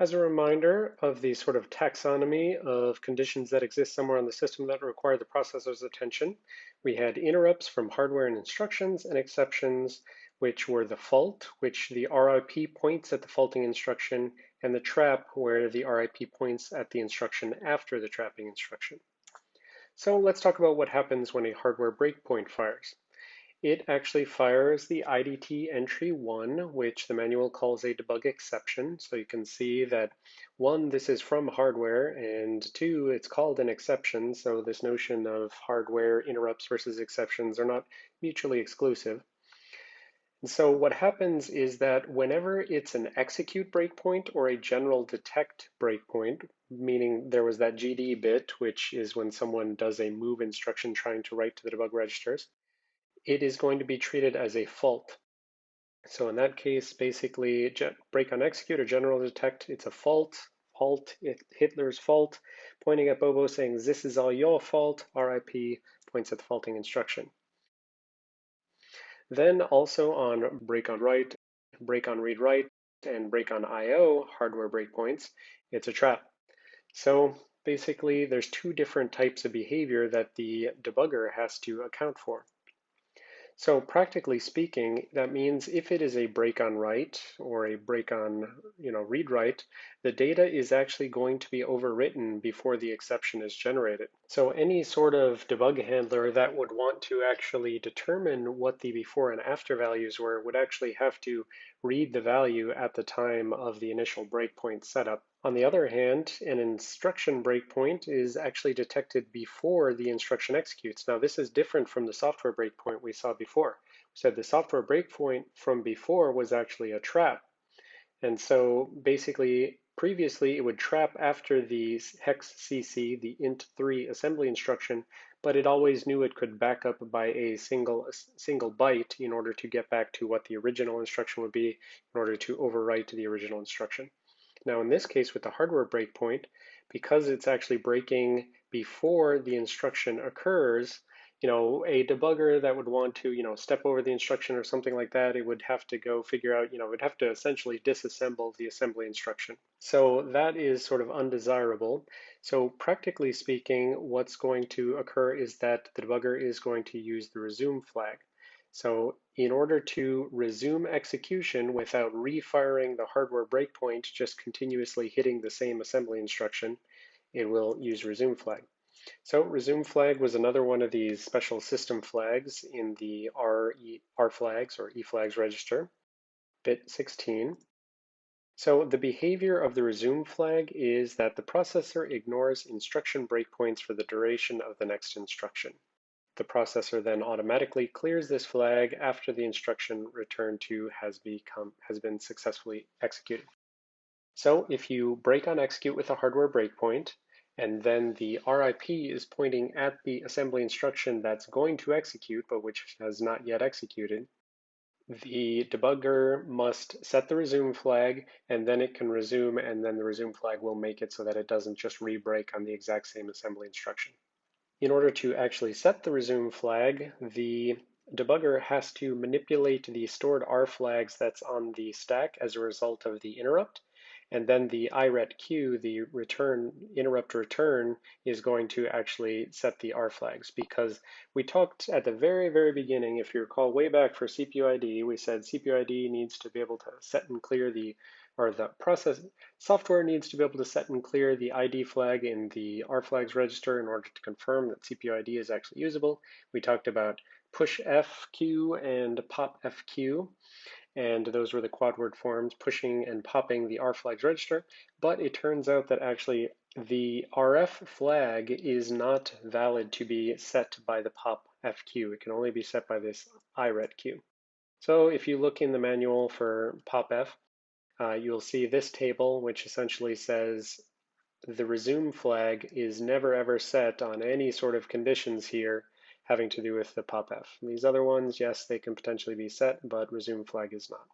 As a reminder of the sort of taxonomy of conditions that exist somewhere on the system that require the processor's attention, we had interrupts from hardware and instructions and exceptions, which were the fault, which the RIP points at the faulting instruction, and the trap, where the RIP points at the instruction after the trapping instruction. So let's talk about what happens when a hardware breakpoint fires. It actually fires the IDT entry 1, which the manual calls a debug exception. So you can see that one, this is from hardware, and two, it's called an exception. So this notion of hardware interrupts versus exceptions are not mutually exclusive. And so what happens is that whenever it's an execute breakpoint or a general detect breakpoint, meaning there was that GD bit, which is when someone does a move instruction trying to write to the debug registers, it is going to be treated as a fault. So in that case, basically break on execute or general detect, it's a fault, halt, Hitler's fault, pointing at Bobo saying, this is all your fault, RIP points at the faulting instruction. Then also on break on write, break on read write, and break on IO hardware breakpoints, it's a trap. So basically there's two different types of behavior that the debugger has to account for. So practically speaking, that means if it is a break on write or a break on you know, read write, the data is actually going to be overwritten before the exception is generated. So any sort of debug handler that would want to actually determine what the before and after values were would actually have to read the value at the time of the initial breakpoint setup. On the other hand, an instruction breakpoint is actually detected before the instruction executes. Now this is different from the software breakpoint we saw before. We said the software breakpoint from before was actually a trap. And so basically, previously it would trap after the hex CC, the int3 assembly instruction, but it always knew it could back up by a single, single byte in order to get back to what the original instruction would be in order to overwrite the original instruction. Now in this case with the hardware breakpoint, because it's actually breaking before the instruction occurs, you know, a debugger that would want to, you know, step over the instruction or something like that, it would have to go figure out, you know, it would have to essentially disassemble the assembly instruction. So that is sort of undesirable. So practically speaking, what's going to occur is that the debugger is going to use the resume flag. So in order to resume execution without refiring the hardware breakpoint, just continuously hitting the same assembly instruction, it will use resume flag. So resume flag was another one of these special system flags in the R, e, R flags or E flags register, bit 16. So the behavior of the resume flag is that the processor ignores instruction breakpoints for the duration of the next instruction. The processor then automatically clears this flag after the instruction return to has become has been successfully executed. So if you break on execute with a hardware breakpoint, and then the RIP is pointing at the assembly instruction that's going to execute, but which has not yet executed, the debugger must set the resume flag and then it can resume and then the resume flag will make it so that it doesn't just re-break on the exact same assembly instruction. In order to actually set the resume flag, the debugger has to manipulate the stored R flags that's on the stack as a result of the interrupt and then the IRET the return interrupt return, is going to actually set the R flags because we talked at the very, very beginning, if you recall way back for CPU ID, we said CPU ID needs to be able to set and clear the, or the process, software needs to be able to set and clear the ID flag in the R flags register in order to confirm that CPU ID is actually usable. We talked about push FQ and pop FQ and those were the quad word forms pushing and popping the R flags register. But it turns out that actually the RF flag is not valid to be set by the pop FQ. It can only be set by this IRET IRETQ. So if you look in the manual for POPF, uh, you'll see this table, which essentially says the resume flag is never ever set on any sort of conditions here having to do with the POPF. These other ones, yes, they can potentially be set, but resume flag is not.